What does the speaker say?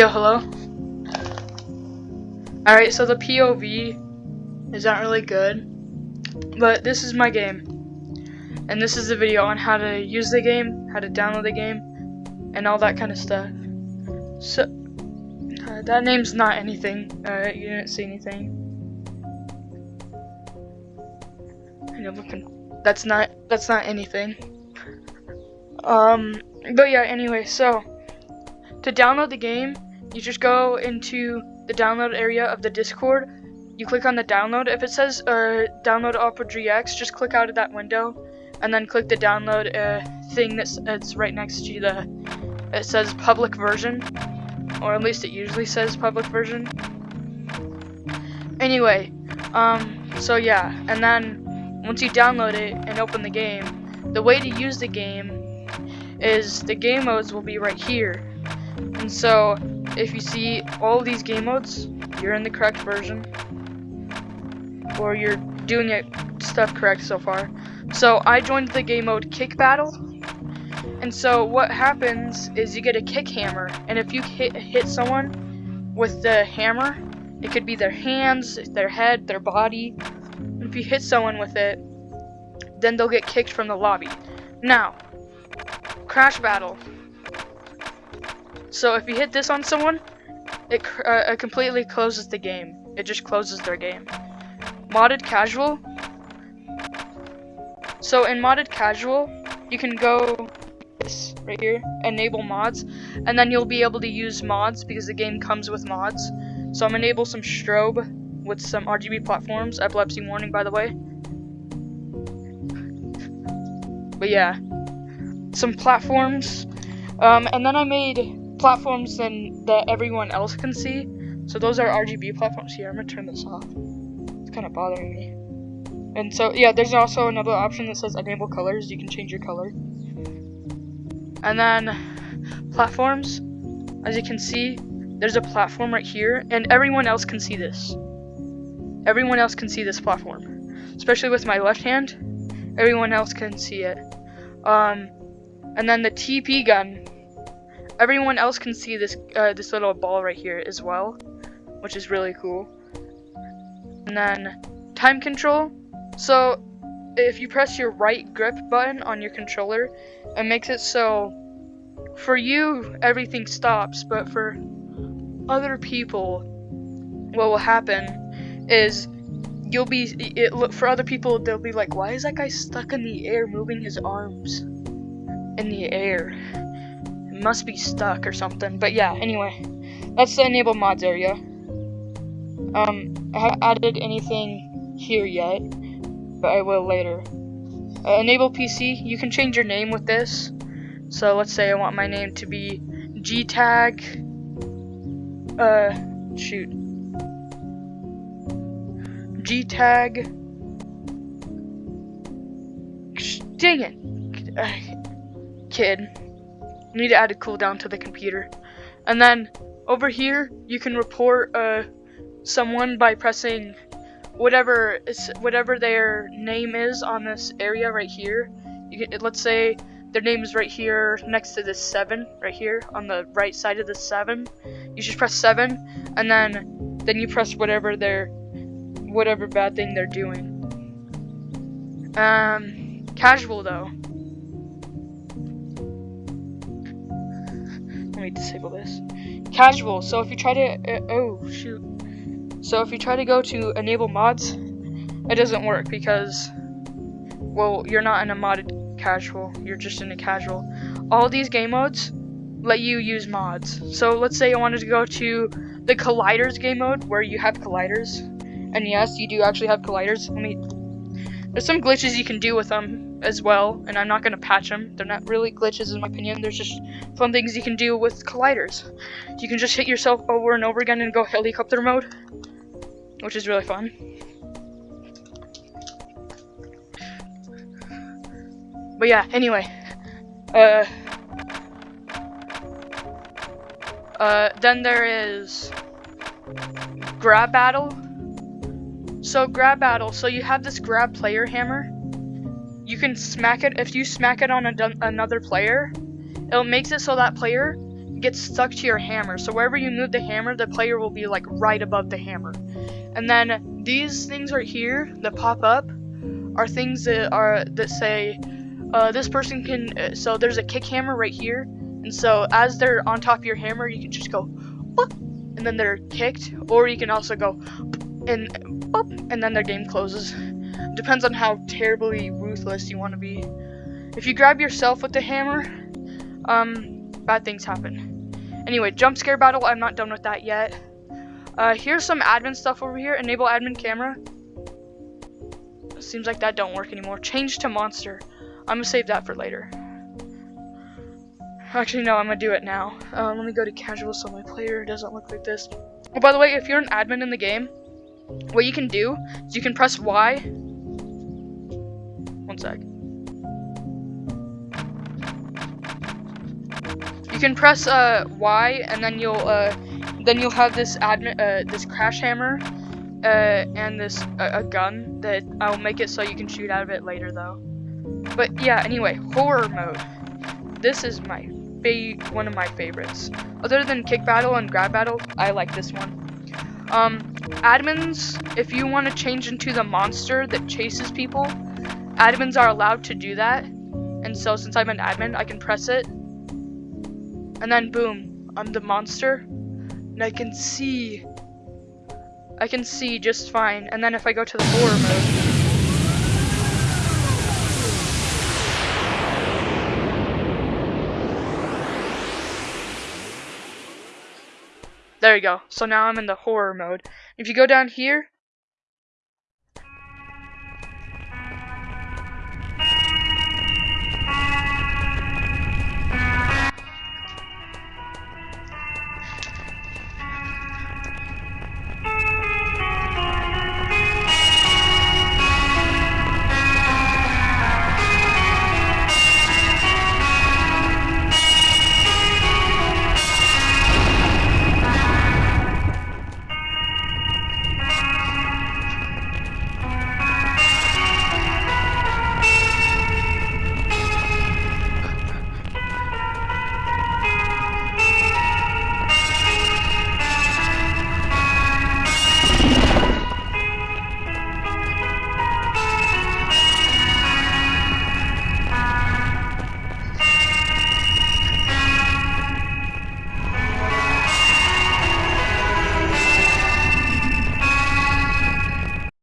Yo, hello? Alright, so the POV is not really good, but this is my game. And this is the video on how to use the game, how to download the game, and all that kind of stuff. So, uh, that name's not anything. You didn't see anything. And you're looking. That's not. That's not anything. Um. But yeah. Anyway, so to download the game, you just go into the download area of the Discord. You click on the download. If it says uh, download Opera GX, just click out of that window, and then click the download uh, thing that's, that's right next to the. It says public version, or at least it usually says public version. Anyway, um, so yeah, and then once you download it and open the game, the way to use the game is the game modes will be right here. And so, if you see all these game modes, you're in the correct version. Or you're doing it stuff correct so far. So, I joined the game mode Kick Battle. And so, what happens is you get a kick hammer. And if you hit, hit someone with the hammer, it could be their hands, their head, their body. And if you hit someone with it, then they'll get kicked from the lobby. Now, Crash Battle. So if you hit this on someone, it, uh, it completely closes the game. It just closes their game. Modded Casual. So in Modded Casual, you can go this right here, enable mods, and then you'll be able to use mods because the game comes with mods. So I'm enable some strobe with some RGB platforms. Epilepsy warning, by the way. But yeah, some platforms. Um, and then I made platforms than that everyone else can see. So those are RGB platforms here. I'm gonna turn this off. It's kind of bothering me. And so yeah, there's also another option that says enable colors. You can change your color. And then platforms, as you can see, there's a platform right here, and everyone else can see this. Everyone else can see this platform, especially with my left hand. Everyone else can see it. Um, and then the TP gun everyone else can see this uh, this little ball right here as well, which is really cool. And then time control. So if you press your right grip button on your controller, it makes it so for you everything stops, but for other people, what will happen is you'll be it for other people they'll be like, why is that guy stuck in the air moving his arms in the air? Must be stuck or something. But yeah, anyway, that's the enable mods area. Um, I haven't added anything here yet, but I will later. Uh, enable PC, you can change your name with this. So let's say I want my name to be GTAG. Uh, shoot. GTAG. Dang it. Uh, kid. Need to add a cooldown to the computer. And then over here, you can report uh, someone by pressing whatever is whatever their name is on this area right here. You can, let's say their name is right here next to this seven right here on the right side of the seven. You just press seven, and then then you press whatever their whatever bad thing they're doing. Um, casual though. Let me disable this. Casual. So if you try to, uh, oh shoot. So if you try to go to enable mods, it doesn't work because, well, you're not in a modded casual. You're just in a casual. All these game modes let you use mods. So let's say I wanted to go to the colliders game mode where you have colliders, and yes, you do actually have colliders. Let me. There's some glitches you can do with them as well, and I'm not going to patch them. They're not really glitches in my opinion. There's just fun things you can do with colliders. You can just hit yourself over and over again and go helicopter mode, which is really fun. But yeah, anyway, uh, uh, then there is grab battle. So grab battle. So you have this grab player hammer you can smack it if you smack it on another player it makes it so that player gets stuck to your hammer. So wherever you move the hammer, the player will be like right above the hammer. And then these things right here that pop up are things that are that say uh, this person can. Uh, so there's a kick hammer right here, and so as they're on top of your hammer, you can just go, and then they're kicked, or you can also go, and and then their game closes. Depends on how terribly ruthless you want to be. If you grab yourself with the hammer, um, bad things happen. Anyway, jump scare battle. I'm not done with that yet. Uh, here's some admin stuff over here. Enable admin camera. Seems like that don't work anymore. Change to monster. I'm gonna save that for later. Actually, no, I'm gonna do it now. Um, let me go to casual so my player doesn't look like this. Oh, by the way, if you're an admin in the game, what you can do is you can press Y. One sec. You can press uh, Y, and then you'll uh, then you'll have this admin uh, this crash hammer uh, and this uh, a gun that I'll make it so you can shoot out of it later though. But yeah, anyway, horror mode. This is my one of my favorites. Other than kick battle and grab battle, I like this one. Um, admins, if you want to change into the monster that chases people, admins are allowed to do that. And so since I'm an admin, I can press it. And then boom, I'm the monster. And I can see. I can see just fine. And then if I go to the horror mode, There you go. So now I'm in the horror mode. If you go down here,